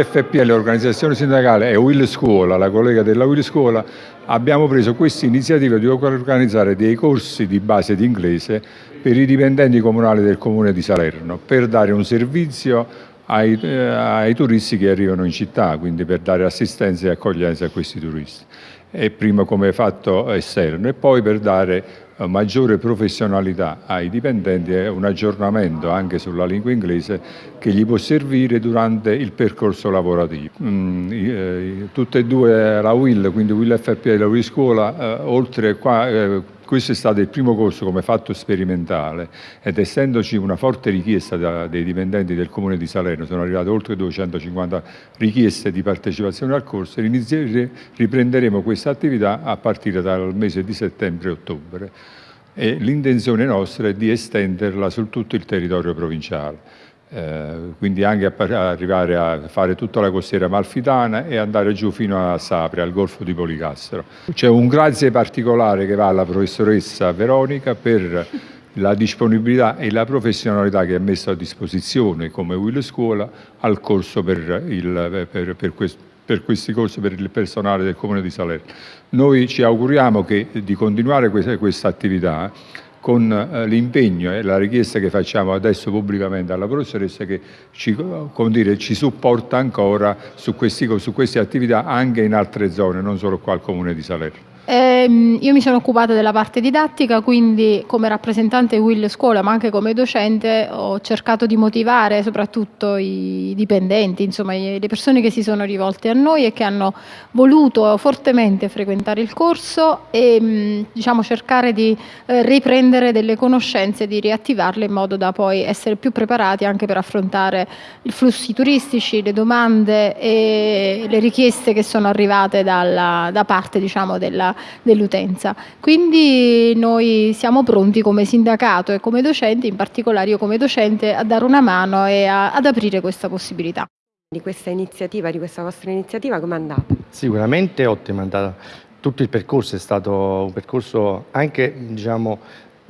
Will FPL, l'organizzazione sindacale, e Will Scuola, la collega della Will Scuola, abbiamo preso questa iniziativa di organizzare dei corsi di base di inglese per i dipendenti comunali del comune di Salerno, per dare un servizio ai, eh, ai turisti che arrivano in città, quindi per dare assistenza e accoglienza a questi turisti. E prima come fatto esterno e poi per dare maggiore professionalità ai dipendenti e un aggiornamento anche sulla lingua inglese che gli può servire durante il percorso lavorativo. Mm, eh, tutte e due la WIL, quindi WIL FP e la WIL Scuola, eh, oltre qua eh, questo è stato il primo corso come fatto sperimentale ed essendoci una forte richiesta da, dei dipendenti del Comune di Salerno, sono arrivate oltre 250 richieste di partecipazione al corso, riprenderemo questa attività a partire dal mese di settembre e ottobre e l'intenzione nostra è di estenderla su tutto il territorio provinciale. Eh, quindi anche a arrivare a fare tutta la costiera malfitana e andare giù fino a Sapri, al golfo di Policastro. C'è un grazie particolare che va alla professoressa Veronica per la disponibilità e la professionalità che ha messo a disposizione come Will Scuola al corso per, il, per, per, questo, per questi corsi per il personale del Comune di Salerno. Noi ci auguriamo che, di continuare questa, questa attività con eh, l'impegno e la richiesta che facciamo adesso pubblicamente alla professoressa che ci, dire, ci supporta ancora su, questi, su queste attività anche in altre zone, non solo qua al Comune di Salerno. Eh, io mi sono occupata della parte didattica, quindi come rappresentante Will Scuola, ma anche come docente, ho cercato di motivare soprattutto i dipendenti, insomma le persone che si sono rivolte a noi e che hanno voluto fortemente frequentare il corso e diciamo, cercare di eh, riprendere delle conoscenze, di riattivarle in modo da poi essere più preparati anche per affrontare i flussi turistici, le domande e le richieste che sono arrivate dalla, da parte diciamo, della dell'utenza. Quindi noi siamo pronti come sindacato e come docenti, in particolare io come docente, a dare una mano e a, ad aprire questa possibilità. Di questa iniziativa, di questa vostra iniziativa, come è andata? Sicuramente ottima, è andata. Tutto il percorso è stato un percorso anche diciamo,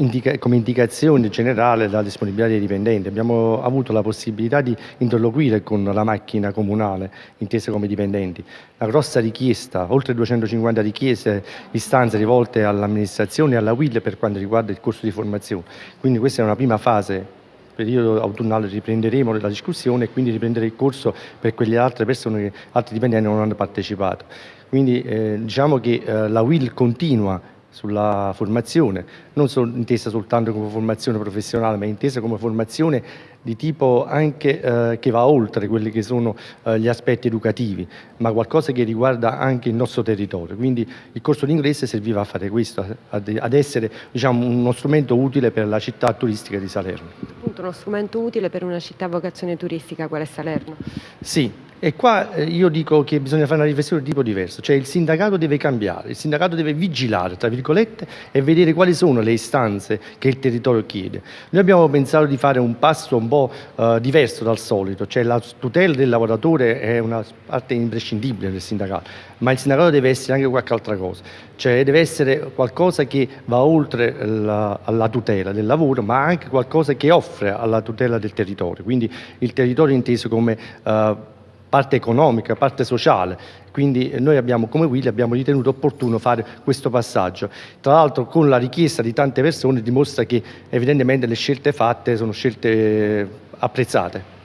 indica come indicazione generale della disponibilità dei dipendenti. Abbiamo avuto la possibilità di interloquire con la macchina comunale, intesa come dipendenti. La grossa richiesta, oltre 250 richieste, istanze rivolte all'amministrazione e alla WIL per quanto riguarda il corso di formazione. Quindi questa è una prima fase periodo autunnale riprenderemo la discussione e quindi riprendere il corso per quelle altre persone altri dipendenti non hanno partecipato. Quindi eh, diciamo che eh, la WIL continua sulla formazione, non solo, intesa soltanto come formazione professionale, ma intesa come formazione di tipo anche eh, che va oltre quelli che sono eh, gli aspetti educativi, ma qualcosa che riguarda anche il nostro territorio. Quindi il corso di inglese serviva a fare questo, ad, ad essere diciamo, uno strumento utile per la città turistica di Salerno. Appunto uno strumento utile per una città a vocazione turistica quale è Salerno? Sì, e qua eh, io dico che bisogna fare una riflessione di tipo diverso, cioè il sindacato deve cambiare, il sindacato deve vigilare, tra virgolette, e vedere quali sono le istanze che il territorio chiede. Noi abbiamo pensato di fare un passo un po' eh, diverso dal solito, cioè la tutela del lavoratore è una parte imprescindibile del sindacato, ma il sindacato deve essere anche qualche altra cosa, cioè deve essere qualcosa che va oltre la, alla tutela del lavoro, ma anche qualcosa che offre alla tutela del territorio, quindi il territorio inteso come eh, parte economica, parte sociale. Quindi noi abbiamo, come Willy, abbiamo ritenuto opportuno fare questo passaggio. Tra l'altro con la richiesta di tante persone dimostra che evidentemente le scelte fatte sono scelte apprezzate.